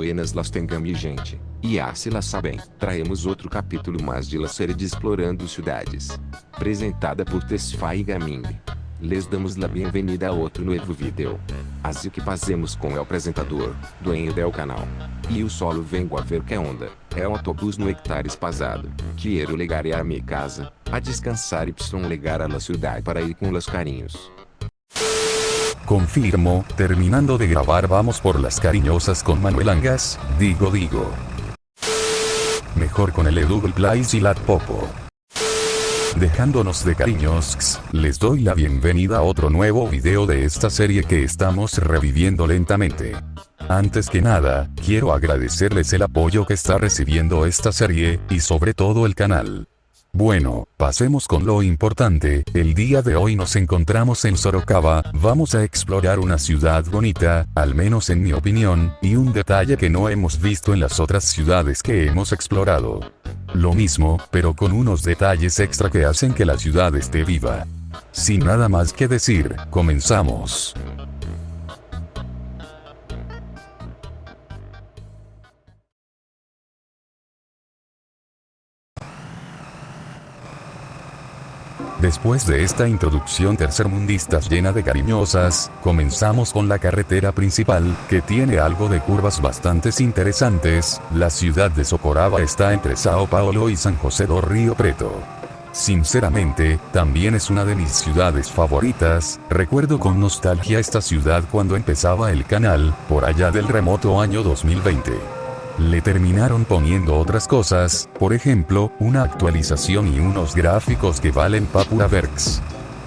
buenas las tenham mi gente. E ah se lá sabem, traemos outro capítulo mais de la série de Explorando Cidades. Apresentada por Tesfaye Gaming. Les damos la bem-vinda a outro novo vídeo. Assim que fazemos com o apresentador, dueño del canal. E o solo vengo a ver que onda, é um autobus no hectare espasado. Quero legar a minha casa, a descansar y legar a la ciudad para ir com los carinhos. Confirmo, terminando de grabar vamos por las cariñosas con Manuel Angas, digo digo. Mejor con el Edouble Place y la Popo. Dejándonos de cariños, les doy la bienvenida a otro nuevo video de esta serie que estamos reviviendo lentamente. Antes que nada, quiero agradecerles el apoyo que está recibiendo esta serie, y sobre todo el canal. Bueno, pasemos con lo importante, el día de hoy nos encontramos en Sorocaba, vamos a explorar una ciudad bonita, al menos en mi opinión, y un detalle que no hemos visto en las otras ciudades que hemos explorado. Lo mismo, pero con unos detalles extra que hacen que la ciudad esté viva. Sin nada más que decir, comenzamos. Después de esta introducción tercermundista llena de cariñosas, comenzamos con la carretera principal, que tiene algo de curvas bastante interesantes, la ciudad de Socoraba está entre Sao Paulo y San José do Río Preto. Sinceramente, también es una de mis ciudades favoritas, recuerdo con nostalgia esta ciudad cuando empezaba el canal, por allá del remoto año 2020 le terminaron poniendo otras cosas, por ejemplo, una actualización y unos gráficos que valen papura verks.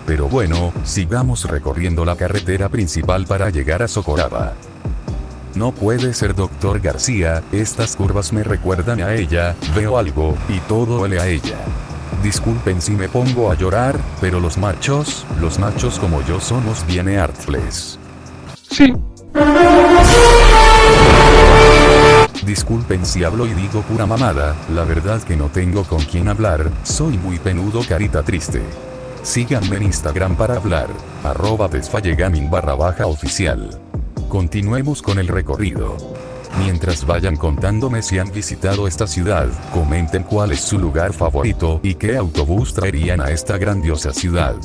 Pero bueno, sigamos recorriendo la carretera principal para llegar a Socoraba. No puede ser doctor García, estas curvas me recuerdan a ella, veo algo, y todo huele a ella. Disculpen si me pongo a llorar, pero los machos, los machos como yo somos bien artfles. Sí. Disculpen si hablo y digo pura mamada, la verdad que no tengo con quién hablar, soy muy penudo carita triste. Síganme en Instagram para hablar, arroba desfallegaming barra baja oficial. Continuemos con el recorrido. Mientras vayan contándome si han visitado esta ciudad, comenten cuál es su lugar favorito y qué autobús traerían a esta grandiosa ciudad.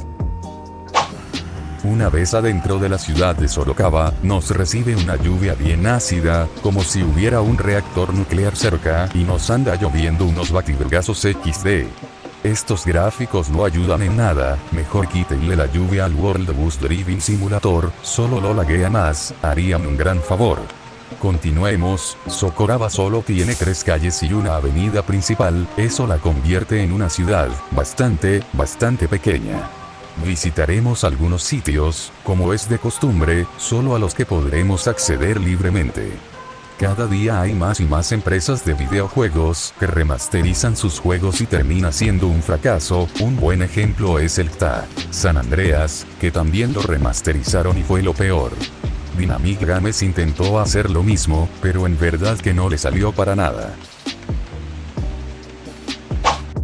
Una vez adentro de la ciudad de Sorocaba, nos recibe una lluvia bien ácida, como si hubiera un reactor nuclear cerca, y nos anda lloviendo unos bativergazos XD. Estos gráficos no ayudan en nada, mejor quítenle la lluvia al World Bus Driving Simulator, solo lo laguea más, harían un gran favor. Continuemos, Socoraba solo tiene tres calles y una avenida principal, eso la convierte en una ciudad, bastante, bastante pequeña. Visitaremos algunos sitios, como es de costumbre, solo a los que podremos acceder libremente. Cada día hay más y más empresas de videojuegos que remasterizan sus juegos y termina siendo un fracaso, un buen ejemplo es el TA San Andreas, que también lo remasterizaron y fue lo peor. Dynamic Games intentó hacer lo mismo, pero en verdad que no le salió para nada.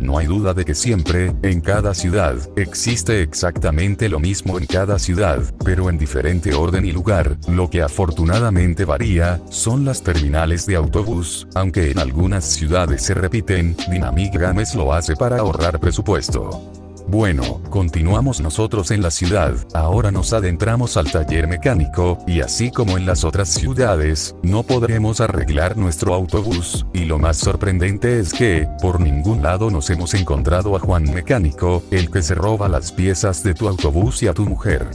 No hay duda de que siempre, en cada ciudad, existe exactamente lo mismo en cada ciudad, pero en diferente orden y lugar, lo que afortunadamente varía, son las terminales de autobús, aunque en algunas ciudades se repiten, Dynamic Games lo hace para ahorrar presupuesto. Bueno, continuamos nosotros en la ciudad, ahora nos adentramos al taller mecánico, y así como en las otras ciudades, no podremos arreglar nuestro autobús, y lo más sorprendente es que, por ningún lado nos hemos encontrado a Juan Mecánico, el que se roba las piezas de tu autobús y a tu mujer.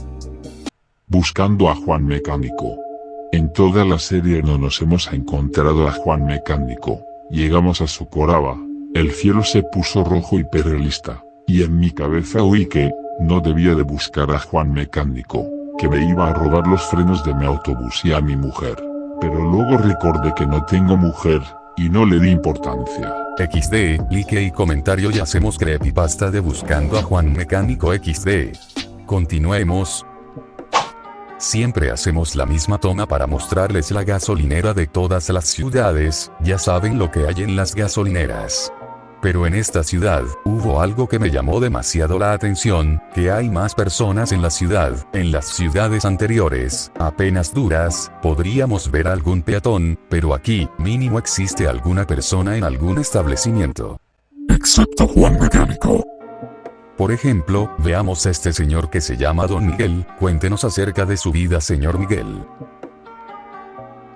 Buscando a Juan Mecánico. En toda la serie no nos hemos encontrado a Juan Mecánico. Llegamos a Socoraba. El cielo se puso rojo y perrelista y en mi cabeza oí que, no debía de buscar a Juan Mecánico, que me iba a robar los frenos de mi autobús y a mi mujer. Pero luego recordé que no tengo mujer, y no le di importancia. XD, like y comentario y hacemos creepypasta de buscando a Juan Mecánico XD. Continuemos. Siempre hacemos la misma toma para mostrarles la gasolinera de todas las ciudades, ya saben lo que hay en las gasolineras. Pero en esta ciudad, hubo algo que me llamó demasiado la atención, que hay más personas en la ciudad, en las ciudades anteriores, apenas duras, podríamos ver algún peatón, pero aquí, mínimo existe alguna persona en algún establecimiento. Excepto Juan Mecánico. Por ejemplo, veamos a este señor que se llama Don Miguel, cuéntenos acerca de su vida señor Miguel.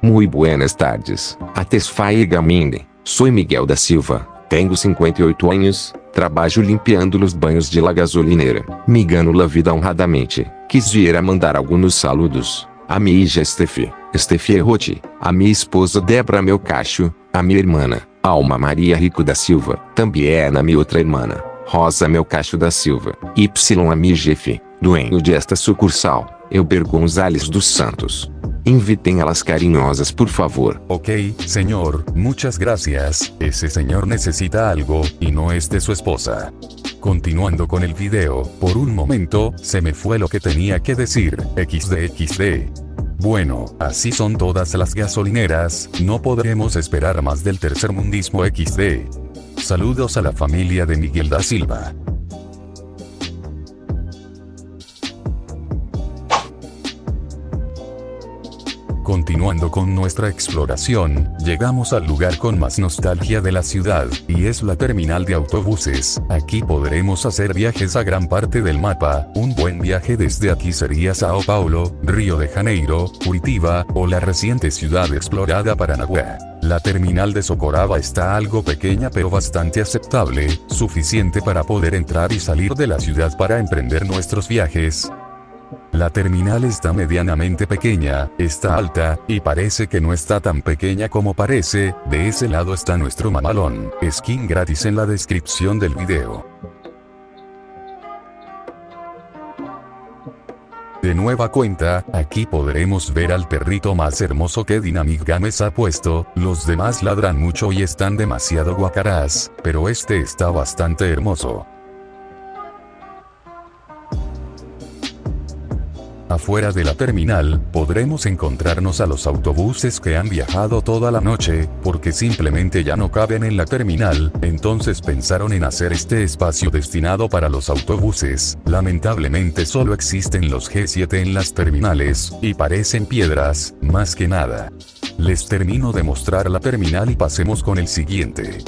Muy buenas tardes. Atesfaia Gaminde. Sou Miguel da Silva. Tenho 58 anos. Trabalho limpiando os banhos de la gasolineira. Me gano la vida honradamente. Quisiera mandar alguns saludos. A minha hija Estefi, Estefi Errote, a minha esposa Débora Melcacho, a minha irmã, Alma Maria Rico da Silva, também é na minha outra irmã, Rosa Melcacho da Silva, Y a minha jefe, dueño de esta sucursal, Elber Gonzales dos Santos. Invitem a las carinhosas por favor. Ok, señor, muchas gracias, ese señor necesita algo, y no es de su esposa. Continuando con el video, por un momento, se me fue lo que tenía que decir, XD Bueno, así son todas las gasolineras, no podremos esperar más del tercermundismo XD. Saludos a la familia de Miguel da Silva. Continuando con nuestra exploración, llegamos al lugar con más nostalgia de la ciudad, y es la terminal de autobuses. Aquí podremos hacer viajes a gran parte del mapa, un buen viaje desde aquí sería Sao Paulo, Río de Janeiro, Curitiba, o la reciente ciudad explorada Paranaguá. La terminal de Socoraba está algo pequeña pero bastante aceptable, suficiente para poder entrar y salir de la ciudad para emprender nuestros viajes, la terminal está medianamente pequeña, está alta, y parece que no está tan pequeña como parece, de ese lado está nuestro mamalón, skin gratis en la descripción del video. De nueva cuenta, aquí podremos ver al perrito más hermoso que Dynamic Games ha puesto, los demás ladran mucho y están demasiado guacarás, pero este está bastante hermoso. Afuera de la terminal, podremos encontrarnos a los autobuses que han viajado toda la noche, porque simplemente ya no caben en la terminal, entonces pensaron en hacer este espacio destinado para los autobuses. Lamentablemente solo existen los G7 en las terminales, y parecen piedras, más que nada. Les termino de mostrar la terminal y pasemos con el siguiente.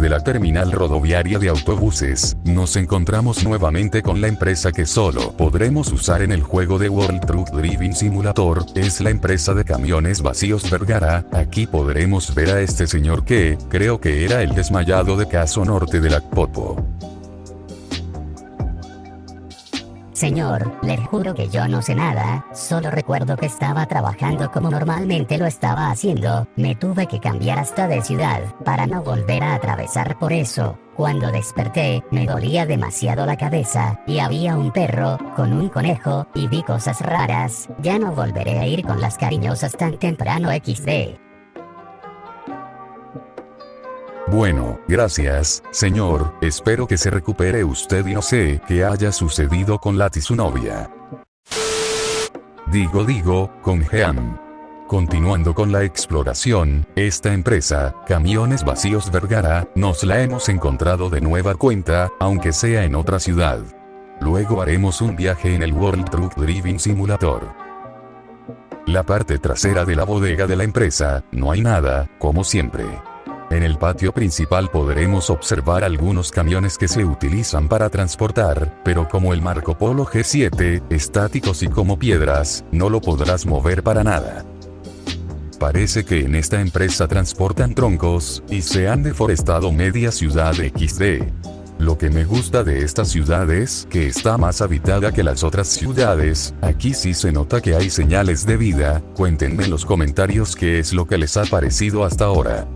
De la terminal rodoviaria de autobuses, nos encontramos nuevamente con la empresa que solo podremos usar en el juego de World Truck Driving Simulator, es la empresa de camiones vacíos Vergara, aquí podremos ver a este señor que, creo que era el desmayado de Caso Norte de la Popo. Señor, le juro que yo no sé nada, solo recuerdo que estaba trabajando como normalmente lo estaba haciendo, me tuve que cambiar hasta de ciudad, para no volver a atravesar por eso. Cuando desperté, me dolía demasiado la cabeza, y había un perro, con un conejo, y vi cosas raras, ya no volveré a ir con las cariñosas tan temprano XD. Bueno, gracias, señor, espero que se recupere usted y no sé qué haya sucedido con Lati su novia. Digo digo, con Jean. Continuando con la exploración, esta empresa, Camiones Vacíos Vergara, nos la hemos encontrado de nueva cuenta, aunque sea en otra ciudad. Luego haremos un viaje en el World Truck Driving Simulator. La parte trasera de la bodega de la empresa, no hay nada, como siempre. En el patio principal podremos observar algunos camiones que se utilizan para transportar, pero como el Marco Polo G7, estáticos y como piedras, no lo podrás mover para nada. Parece que en esta empresa transportan troncos, y se han deforestado media ciudad XD. Lo que me gusta de esta ciudad es que está más habitada que las otras ciudades, aquí sí se nota que hay señales de vida, cuéntenme en los comentarios qué es lo que les ha parecido hasta ahora.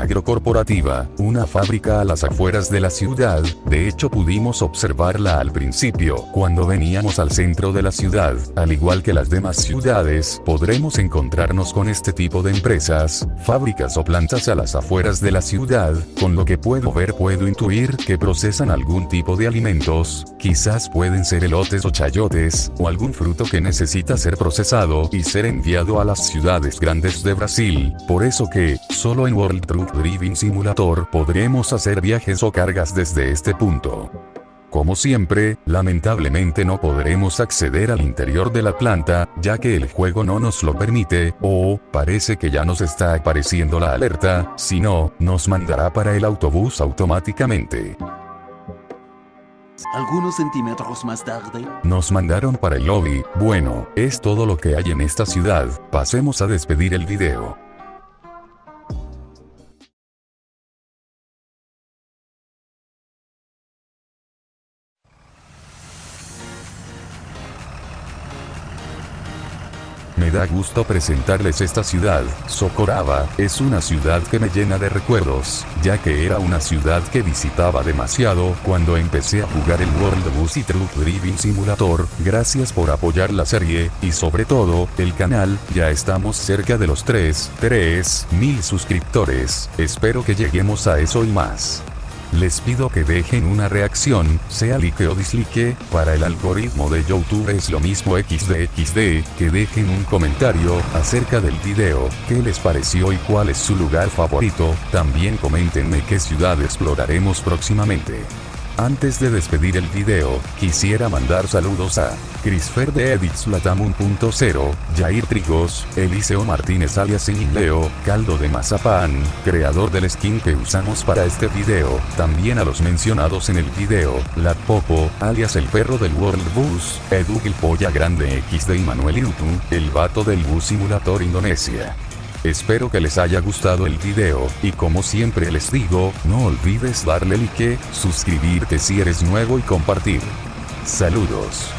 Agrocorporativa, una fábrica a las afueras de la ciudad, de hecho pudimos observarla al principio, cuando veníamos al centro de la ciudad, al igual que las demás ciudades, podremos encontrarnos con este tipo de empresas, fábricas o plantas a las afueras de la ciudad, con lo que puedo ver puedo intuir que procesan algún tipo de alimentos, quizás pueden ser elotes o chayotes, o algún fruto que necesita ser procesado y ser enviado a las ciudades grandes de Brasil, por eso que, solo en World Driving Simulator podremos hacer viajes o cargas desde este punto. Como siempre, lamentablemente no podremos acceder al interior de la planta, ya que el juego no nos lo permite, o, parece que ya nos está apareciendo la alerta, si no, nos mandará para el autobús automáticamente. Algunos centímetros más tarde. Nos mandaron para el lobby, bueno, es todo lo que hay en esta ciudad, pasemos a despedir el video. Me da gusto presentarles esta ciudad, Socoraba, es una ciudad que me llena de recuerdos, ya que era una ciudad que visitaba demasiado cuando empecé a jugar el World Bus y Truck Driving Simulator, gracias por apoyar la serie, y sobre todo, el canal, ya estamos cerca de los 3, 3 mil suscriptores, espero que lleguemos a eso y más. Les pido que dejen una reacción, sea like o dislike, para el algoritmo de YouTube es lo mismo XDXD, que dejen un comentario acerca del video, qué les pareció y cuál es su lugar favorito, también coméntenme qué ciudad exploraremos próximamente. Antes de despedir el video, quisiera mandar saludos a Crisfer de Edits Latam 1.0, Jair Trigos, Eliseo Martínez alias Leo, Caldo de Mazapán, creador del skin que usamos para este video, también a los mencionados en el video, Lat Popo, alias el perro del World Bus, Edu Polla Grande XD y Manuel Irutu, el vato del Bus Simulator Indonesia. Espero que les haya gustado el video, y como siempre les digo, no olvides darle like, suscribirte si eres nuevo y compartir. Saludos.